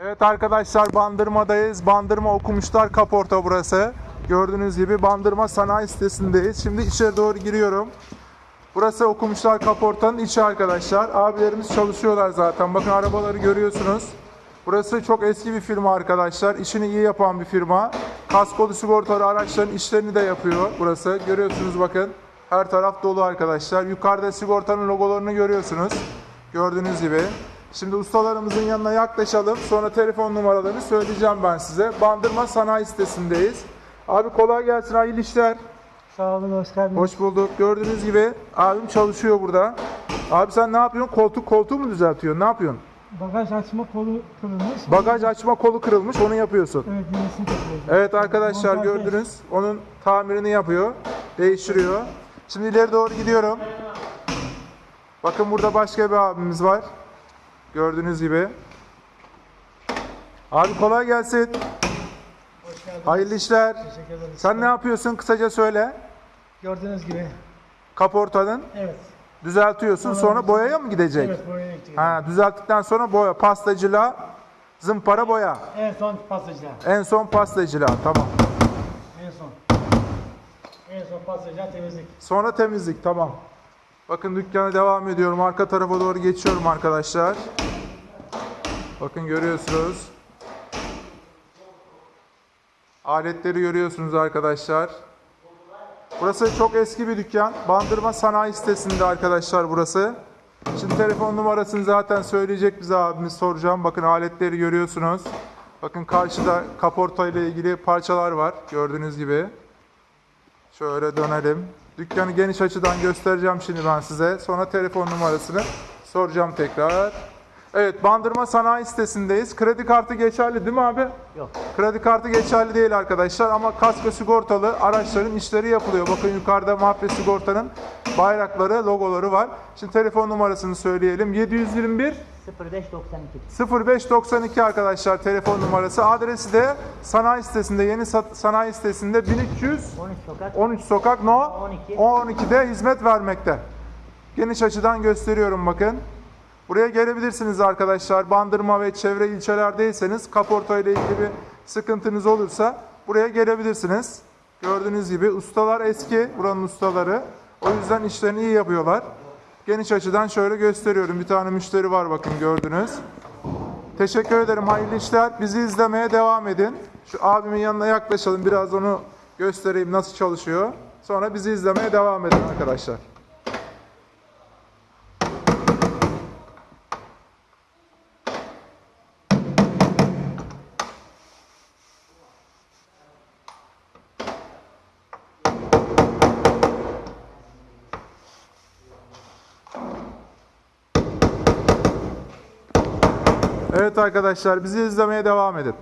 Evet arkadaşlar Bandırma'dayız. Bandırma Okumuşlar Kaporta burası. Gördüğünüz gibi Bandırma Sanayi sitesindeyiz. Şimdi içeri doğru giriyorum. Burası Okumuşlar Kaporta'nın içi arkadaşlar. Abilerimiz çalışıyorlar zaten. Bakın arabaları görüyorsunuz. Burası çok eski bir firma arkadaşlar. İşini iyi yapan bir firma. Kaskolu sigortalı araçların işlerini de yapıyor burası. Görüyorsunuz bakın. Her taraf dolu arkadaşlar. Yukarıda sigortanın logolarını görüyorsunuz. Gördüğünüz gibi. Şimdi ustalarımızın yanına yaklaşalım. Sonra telefon numaralarını söyleyeceğim ben size. Bandırma Sanayi sitesindeyiz. Abi kolay gelsin. Hayırlı işler. Sağ olun, hoş geldiniz. Hoş bulduk. Gördüğünüz gibi abim çalışıyor burada. Abi sen ne yapıyorsun? Koltuk koltuğu mu düzeltiyorsun? Ne yapıyorsun? Bagaj açma kolu kırılmış. Bagaj açma kolu kırılmış. Onu yapıyorsun. Evet, yenisini takıyoruz. Evet arkadaşlar Montaj gördünüz. Onun tamirini yapıyor. Değiştiriyor. Şimdi ileri doğru gidiyorum. Bakın burada başka bir abimiz var. Gördüğünüz gibi. Abi kolay gelsin. Hayırlı işler. Sen ne yapıyorsun? Kısaca söyle. Gördüğünüz gibi. Kaportanın Evet. düzeltiyorsun. Sonra boyaya mı gidecek? Evet, boyaya gittik. Ha, düzelttikten sonra boya, pastacılığa, zımpara boya. En son pastacılar. En son pastacılığa. Tamam. En son. En son pastacılar temizlik. Sonra temizlik. Tamam. Bakın dükkana devam ediyorum. Arka tarafa doğru geçiyorum arkadaşlar. Bakın görüyorsunuz. Aletleri görüyorsunuz arkadaşlar. Burası çok eski bir dükkan. Bandırma Sanayi sitesinde arkadaşlar burası. Şimdi telefon numarasını zaten söyleyecek bize abimiz soracağım. Bakın aletleri görüyorsunuz. Bakın karşıda kaporta ile ilgili parçalar var. Gördüğünüz gibi. Şöyle dönelim. Dükkanı geniş açıdan göstereceğim şimdi ben size. Sonra telefon numarasını soracağım tekrar. Evet, Bandırma Sanayi sitesindeyiz. Kredi kartı geçerli değil mi abi? Yok. Kredi kartı geçerli değil arkadaşlar ama kasko sigortalı araçların işleri yapılıyor. Bakın yukarıda Mahve Sigorta'nın bayrakları, logoları var. Şimdi telefon numarasını söyleyelim. 721 0592. 0592 arkadaşlar telefon numarası. Adresi de sanayi sitesinde, yeni sanayi sitesinde 1300 13 sokak. 13 sokak no 12. 12'de hizmet vermekte. Geniş açıdan gösteriyorum bakın. Buraya gelebilirsiniz arkadaşlar. Bandırma ve çevre ilçelerdeyseniz kaporta ile ilgili bir sıkıntınız olursa buraya gelebilirsiniz. Gördüğünüz gibi ustalar eski buranın ustaları. O yüzden işlerini iyi yapıyorlar. Geniş açıdan şöyle gösteriyorum. Bir tane müşteri var bakın gördünüz. Teşekkür ederim. Hayırlı işler. Bizi izlemeye devam edin. Şu abimin yanına yaklaşalım. Biraz onu göstereyim nasıl çalışıyor. Sonra bizi izlemeye devam edin arkadaşlar. Evet arkadaşlar bizi izlemeye devam edin.